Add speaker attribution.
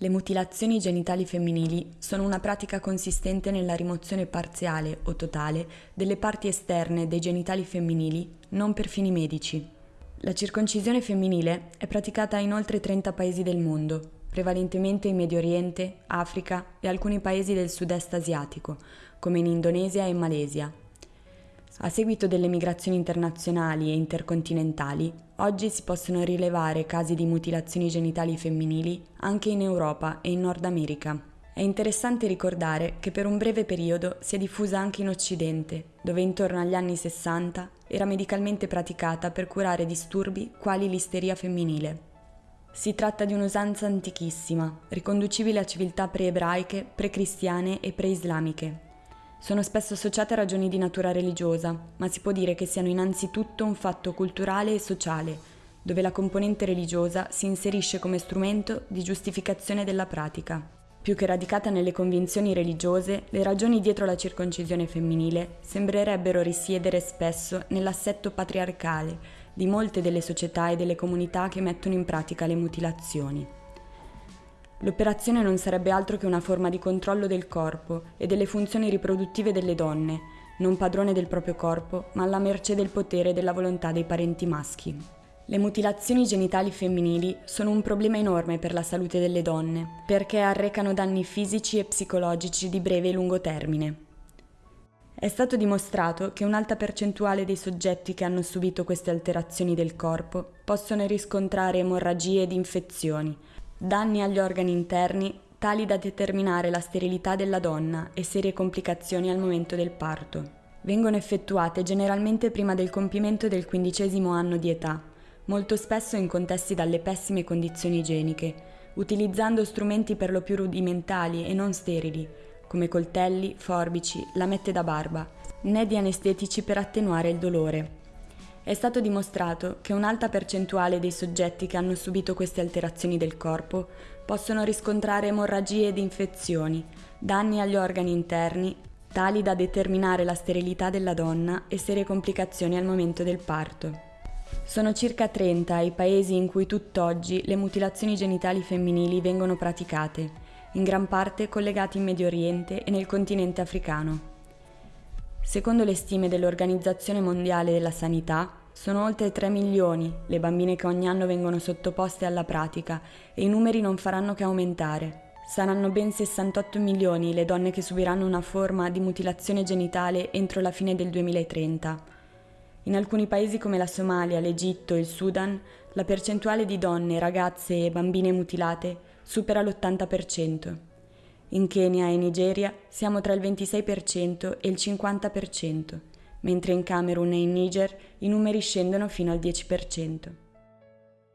Speaker 1: Le mutilazioni genitali femminili sono una pratica consistente nella rimozione parziale o totale delle parti esterne dei genitali femminili non per fini medici. La circoncisione femminile è praticata in oltre 30 paesi del mondo, prevalentemente in Medio Oriente, Africa e alcuni paesi del sud-est asiatico, come in Indonesia e Malesia. A seguito delle migrazioni internazionali e intercontinentali, oggi si possono rilevare casi di mutilazioni genitali femminili anche in Europa e in Nord America. È interessante ricordare che per un breve periodo si è diffusa anche in Occidente, dove intorno agli anni 60 era medicalmente praticata per curare disturbi quali l'isteria femminile. Si tratta di un'usanza antichissima, riconducibile a civiltà pre-ebraiche, pre-cristiane e pre-islamiche, sono spesso associate a ragioni di natura religiosa, ma si può dire che siano innanzitutto un fatto culturale e sociale, dove la componente religiosa si inserisce come strumento di giustificazione della pratica. Più che radicata nelle convinzioni religiose, le ragioni dietro la circoncisione femminile sembrerebbero risiedere spesso nell'assetto patriarcale di molte delle società e delle comunità che mettono in pratica le mutilazioni. L'operazione non sarebbe altro che una forma di controllo del corpo e delle funzioni riproduttive delle donne, non padrone del proprio corpo, ma alla mercé del potere e della volontà dei parenti maschi. Le mutilazioni genitali femminili sono un problema enorme per la salute delle donne, perché arrecano danni fisici e psicologici di breve e lungo termine. È stato dimostrato che un'alta percentuale dei soggetti che hanno subito queste alterazioni del corpo possono riscontrare emorragie ed infezioni, danni agli organi interni tali da determinare la sterilità della donna e serie complicazioni al momento del parto. Vengono effettuate generalmente prima del compimento del quindicesimo anno di età, molto spesso in contesti dalle pessime condizioni igieniche, utilizzando strumenti per lo più rudimentali e non sterili, come coltelli, forbici, lamette da barba, né di anestetici per attenuare il dolore. È stato dimostrato che un'alta percentuale dei soggetti che hanno subito queste alterazioni del corpo possono riscontrare emorragie ed infezioni, danni agli organi interni, tali da determinare la sterilità della donna e serie complicazioni al momento del parto. Sono circa 30 i paesi in cui tutt'oggi le mutilazioni genitali femminili vengono praticate, in gran parte collegati in Medio Oriente e nel continente africano. Secondo le stime dell'Organizzazione Mondiale della Sanità, sono oltre 3 milioni le bambine che ogni anno vengono sottoposte alla pratica e i numeri non faranno che aumentare. Saranno ben 68 milioni le donne che subiranno una forma di mutilazione genitale entro la fine del 2030. In alcuni paesi come la Somalia, l'Egitto e il Sudan, la percentuale di donne, ragazze e bambine mutilate supera l'80%. In Kenya e Nigeria siamo tra il 26% e il 50% mentre in Camerun e in Niger i numeri scendono fino al 10%.